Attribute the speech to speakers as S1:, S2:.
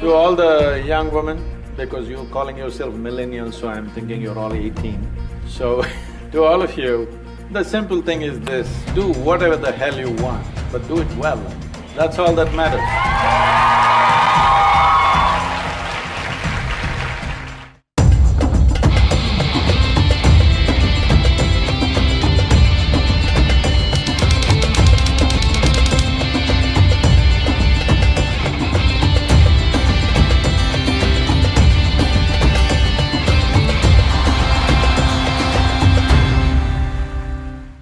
S1: To all the young women, because you're calling yourself millennials, so I'm thinking you're all eighteen. So, to all of you, the simple thing is this, do whatever the hell you want, but do it well. That's all that matters.